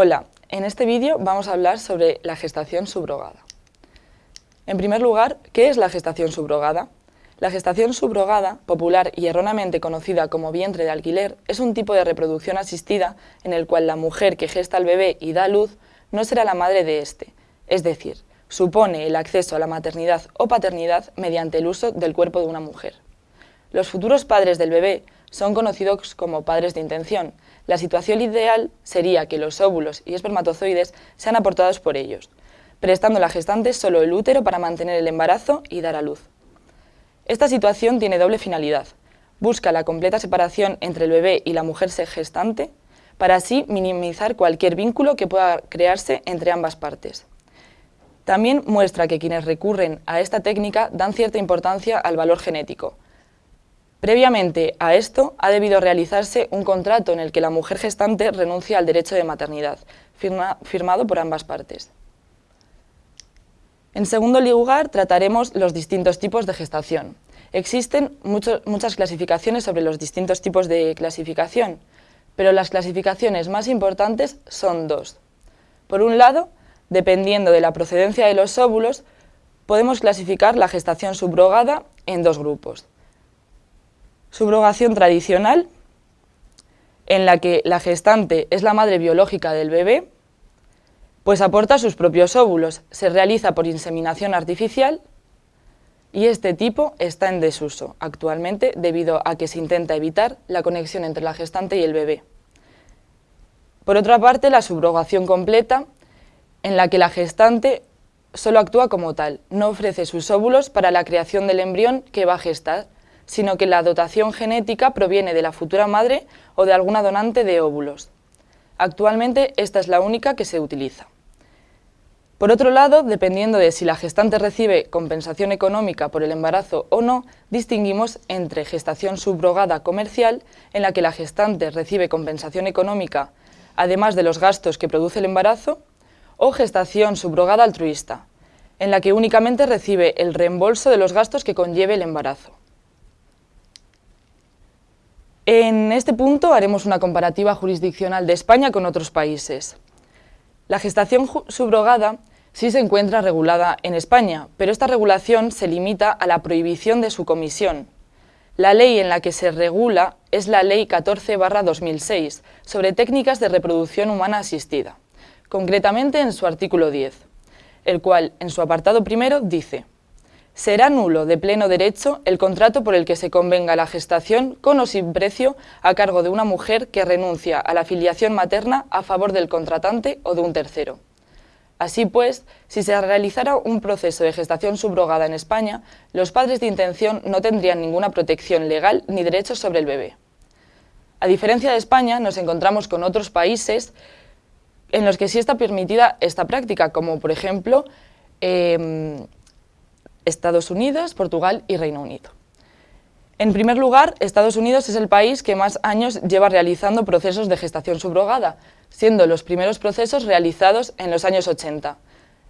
Hola, en este vídeo vamos a hablar sobre la gestación subrogada. En primer lugar, ¿qué es la gestación subrogada? La gestación subrogada, popular y erróneamente conocida como vientre de alquiler, es un tipo de reproducción asistida en el cual la mujer que gesta al bebé y da luz no será la madre de éste, es decir, supone el acceso a la maternidad o paternidad mediante el uso del cuerpo de una mujer. Los futuros padres del bebé son conocidos como padres de intención. La situación ideal sería que los óvulos y espermatozoides sean aportados por ellos, prestando a la gestante solo el útero para mantener el embarazo y dar a luz. Esta situación tiene doble finalidad. Busca la completa separación entre el bebé y la mujer gestante, para así minimizar cualquier vínculo que pueda crearse entre ambas partes. También muestra que quienes recurren a esta técnica dan cierta importancia al valor genético, Previamente a esto, ha debido realizarse un contrato en el que la mujer gestante renuncia al derecho de maternidad, firmado por ambas partes. En segundo lugar, trataremos los distintos tipos de gestación. Existen muchas clasificaciones sobre los distintos tipos de clasificación, pero las clasificaciones más importantes son dos. Por un lado, dependiendo de la procedencia de los óvulos, podemos clasificar la gestación subrogada en dos grupos. Subrogación tradicional, en la que la gestante es la madre biológica del bebé, pues aporta sus propios óvulos, se realiza por inseminación artificial y este tipo está en desuso actualmente debido a que se intenta evitar la conexión entre la gestante y el bebé. Por otra parte, la subrogación completa, en la que la gestante solo actúa como tal, no ofrece sus óvulos para la creación del embrión que va a gestar, sino que la dotación genética proviene de la futura madre o de alguna donante de óvulos. Actualmente esta es la única que se utiliza. Por otro lado, dependiendo de si la gestante recibe compensación económica por el embarazo o no, distinguimos entre gestación subrogada comercial, en la que la gestante recibe compensación económica además de los gastos que produce el embarazo, o gestación subrogada altruista, en la que únicamente recibe el reembolso de los gastos que conlleve el embarazo. En este punto haremos una comparativa jurisdiccional de España con otros países. La gestación subrogada sí se encuentra regulada en España, pero esta regulación se limita a la prohibición de su comisión. La ley en la que se regula es la Ley 14-2006 sobre técnicas de reproducción humana asistida, concretamente en su artículo 10, el cual en su apartado primero dice será nulo de pleno derecho el contrato por el que se convenga la gestación con o sin precio a cargo de una mujer que renuncia a la filiación materna a favor del contratante o de un tercero. Así pues, si se realizara un proceso de gestación subrogada en España, los padres de intención no tendrían ninguna protección legal ni derechos sobre el bebé. A diferencia de España, nos encontramos con otros países en los que sí está permitida esta práctica, como por ejemplo em, Estados Unidos, Portugal y Reino Unido. En primer lugar, Estados Unidos es el país que más años lleva realizando procesos de gestación subrogada, siendo los primeros procesos realizados en los años 80.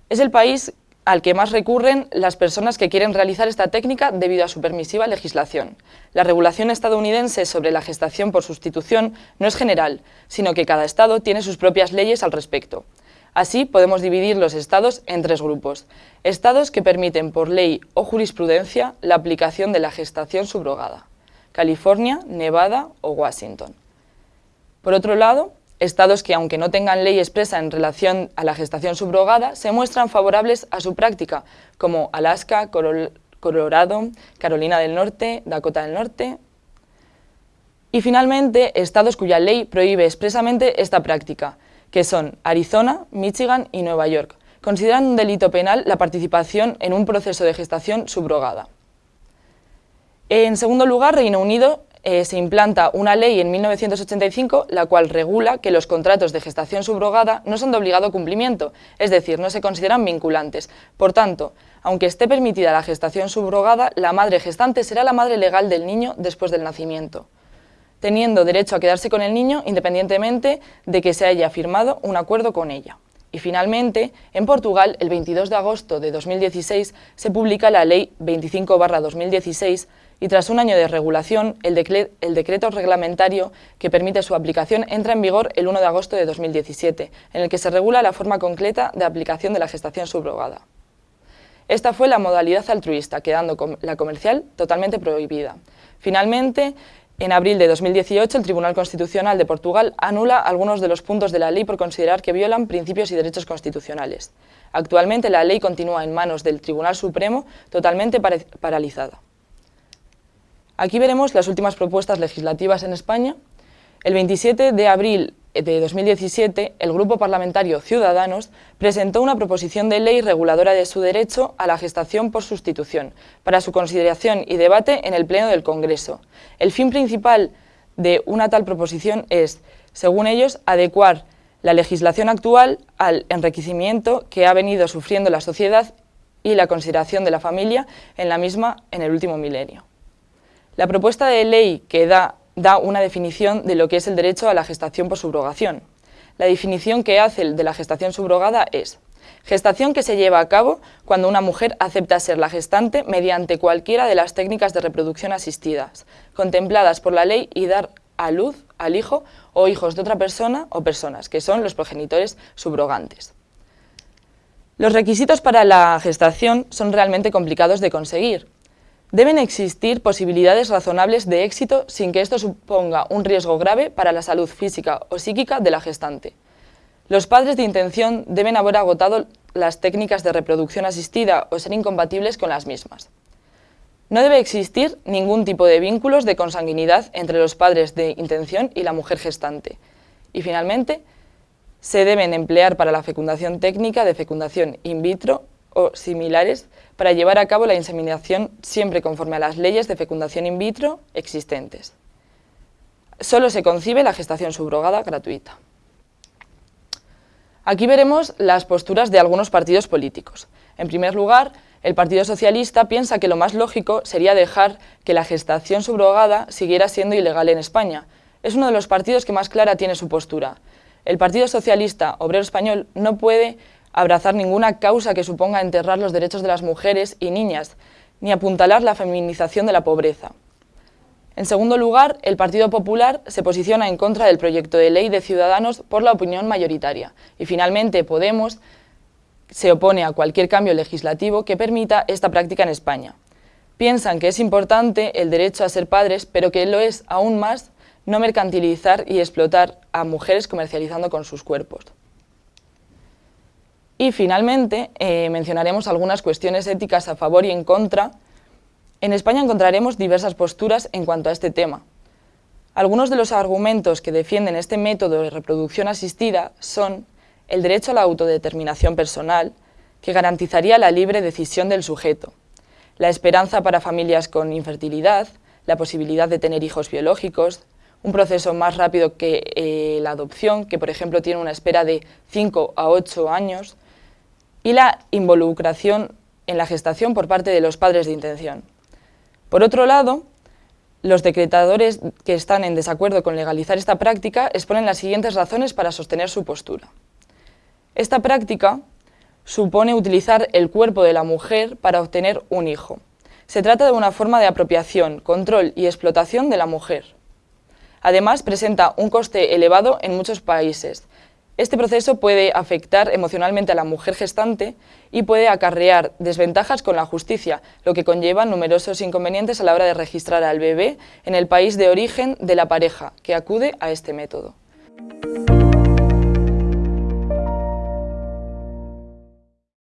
Es el país al que más recurren las personas que quieren realizar esta técnica debido a su permisiva legislación. La regulación estadounidense sobre la gestación por sustitución no es general, sino que cada estado tiene sus propias leyes al respecto. Así podemos dividir los estados en tres grupos. Estados que permiten por ley o jurisprudencia la aplicación de la gestación subrogada. California, Nevada o Washington. Por otro lado, estados que aunque no tengan ley expresa en relación a la gestación subrogada, se muestran favorables a su práctica, como Alaska, Colorado, Carolina del Norte, Dakota del Norte, y finalmente, estados cuya ley prohíbe expresamente esta práctica, que son Arizona, Michigan y Nueva York. Consideran un delito penal la participación en un proceso de gestación subrogada. En segundo lugar, Reino Unido eh, se implanta una ley en 1985 la cual regula que los contratos de gestación subrogada no son de obligado cumplimiento, es decir, no se consideran vinculantes. Por tanto, aunque esté permitida la gestación subrogada, la madre gestante será la madre legal del niño después del nacimiento teniendo derecho a quedarse con el niño independientemente de que se haya firmado un acuerdo con ella. Y finalmente, en Portugal, el 22 de agosto de 2016, se publica la Ley 25-2016, y tras un año de regulación, el, decreto reglamentario que permite su aplicación entra en vigor el 1 de agosto de 2017, en el que se regula la forma concreta de aplicación de la gestación subrogada. Esta fue la modalidad altruista, quedando la comercial totalmente prohibida. Finalmente, en abril de 2018, el Tribunal Constitucional de Portugal anula algunos de los puntos de la ley por considerar que violan principios y derechos constitucionales. Actualmente la ley continúa en manos del Tribunal Supremo totalmente paralizada. Aquí veremos las últimas propuestas legislativas en España. El 27 de abril de 2017, el Grupo Parlamentario Ciudadanos presentó una proposición de ley reguladora de su derecho a la gestación por sustitución, para su consideración y debate en el Pleno del Congreso. El fin principal de una tal proposición es, según ellos, adecuar la legislación actual al enriquecimiento que ha venido sufriendo la sociedad y la consideración de la familia en la misma en el último milenio. La propuesta de ley que da da una definición de lo que es el derecho a la gestación por subrogación. La definición que hace de la gestación subrogada es gestación que se lleva a cabo cuando una mujer acepta ser la gestante mediante cualquiera de las técnicas de reproducción asistidas, contempladas por la ley y dar a luz al hijo o hijos de otra persona o personas, que son los progenitores subrogantes. Los requisitos para la gestación son realmente complicados de conseguir, Deben existir posibilidades razonables de éxito sin que esto suponga un riesgo grave para la salud física o psíquica de la gestante. Los padres de intención deben haber agotado las técnicas de reproducción asistida o ser incompatibles con las mismas. No debe existir ningún tipo de vínculos de consanguinidad entre los padres de intención y la mujer gestante. Y finalmente, se deben emplear para la fecundación técnica de fecundación in vitro similares para llevar a cabo la inseminación siempre conforme a las leyes de fecundación in vitro existentes. Solo se concibe la gestación subrogada gratuita. Aquí veremos las posturas de algunos partidos políticos. En primer lugar, el Partido Socialista piensa que lo más lógico sería dejar que la gestación subrogada siguiera siendo ilegal en España. Es uno de los partidos que más clara tiene su postura. El Partido Socialista Obrero Español no puede abrazar ninguna causa que suponga enterrar los derechos de las mujeres y niñas, ni apuntalar la feminización de la pobreza. En segundo lugar, el Partido Popular se posiciona en contra del proyecto de ley de Ciudadanos por la opinión mayoritaria. Y finalmente, Podemos se opone a cualquier cambio legislativo que permita esta práctica en España. Piensan que es importante el derecho a ser padres, pero que lo es aún más no mercantilizar y explotar a mujeres comercializando con sus cuerpos. Y finalmente eh, mencionaremos algunas cuestiones éticas a favor y en contra. En España encontraremos diversas posturas en cuanto a este tema. Algunos de los argumentos que defienden este método de reproducción asistida son el derecho a la autodeterminación personal, que garantizaría la libre decisión del sujeto, la esperanza para familias con infertilidad, la posibilidad de tener hijos biológicos, un proceso más rápido que eh, la adopción, que por ejemplo tiene una espera de 5 a 8 años, y la involucración en la gestación por parte de los padres de intención. Por otro lado, los decretadores que están en desacuerdo con legalizar esta práctica exponen las siguientes razones para sostener su postura. Esta práctica supone utilizar el cuerpo de la mujer para obtener un hijo. Se trata de una forma de apropiación, control y explotación de la mujer. Además, presenta un coste elevado en muchos países, este proceso puede afectar emocionalmente a la mujer gestante y puede acarrear desventajas con la justicia, lo que conlleva numerosos inconvenientes a la hora de registrar al bebé en el país de origen de la pareja que acude a este método.